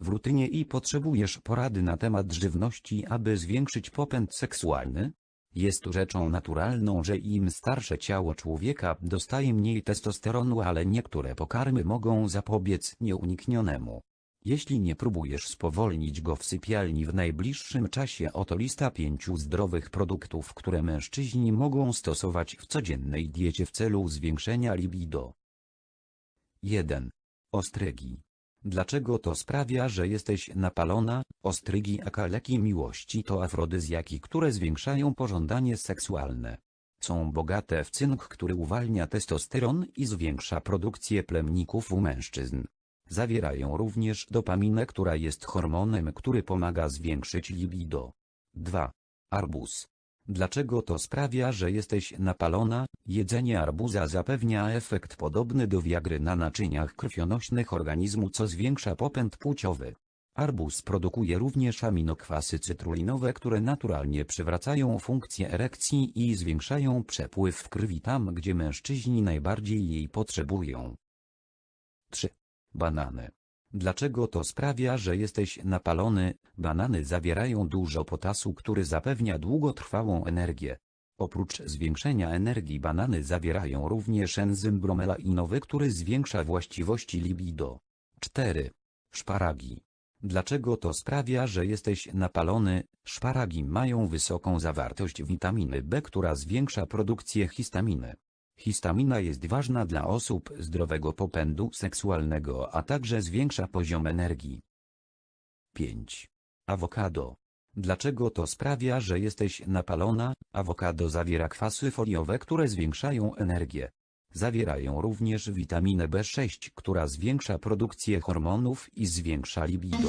w rutynie i potrzebujesz porady na temat żywności, aby zwiększyć popęd seksualny? Jest rzeczą naturalną, że im starsze ciało człowieka dostaje mniej testosteronu, ale niektóre pokarmy mogą zapobiec nieuniknionemu. Jeśli nie próbujesz spowolnić go w sypialni w najbliższym czasie, oto lista pięciu zdrowych produktów, które mężczyźni mogą stosować w codziennej diecie w celu zwiększenia libido. 1. Ostrygi. Dlaczego to sprawia, że jesteś napalona? Ostrygi aka leki miłości to afrodyzjaki, które zwiększają pożądanie seksualne. Są bogate w cynk, który uwalnia testosteron i zwiększa produkcję plemników u mężczyzn. Zawierają również dopaminę, która jest hormonem, który pomaga zwiększyć libido. 2. Arbuz. Dlaczego to sprawia, że jesteś napalona? Jedzenie arbuza zapewnia efekt podobny do wiagry na naczyniach krwionośnych organizmu, co zwiększa popęd płciowy. Arbuz produkuje również aminokwasy cytrulinowe, które naturalnie przywracają funkcję erekcji i zwiększają przepływ krwi tam, gdzie mężczyźni najbardziej jej potrzebują. 3. Banany. Dlaczego to sprawia, że jesteś napalony? Banany zawierają dużo potasu, który zapewnia długotrwałą energię. Oprócz zwiększenia energii banany zawierają również enzym bromelainowy, który zwiększa właściwości libido. 4. Szparagi. Dlaczego to sprawia, że jesteś napalony? Szparagi mają wysoką zawartość witaminy B, która zwiększa produkcję histaminy. Histamina jest ważna dla osób zdrowego popędu seksualnego, a także zwiększa poziom energii. 5. Awokado. Dlaczego to sprawia, że jesteś napalona? Awokado zawiera kwasy foliowe, które zwiększają energię. Zawierają również witaminę B6, która zwiększa produkcję hormonów i zwiększa libido.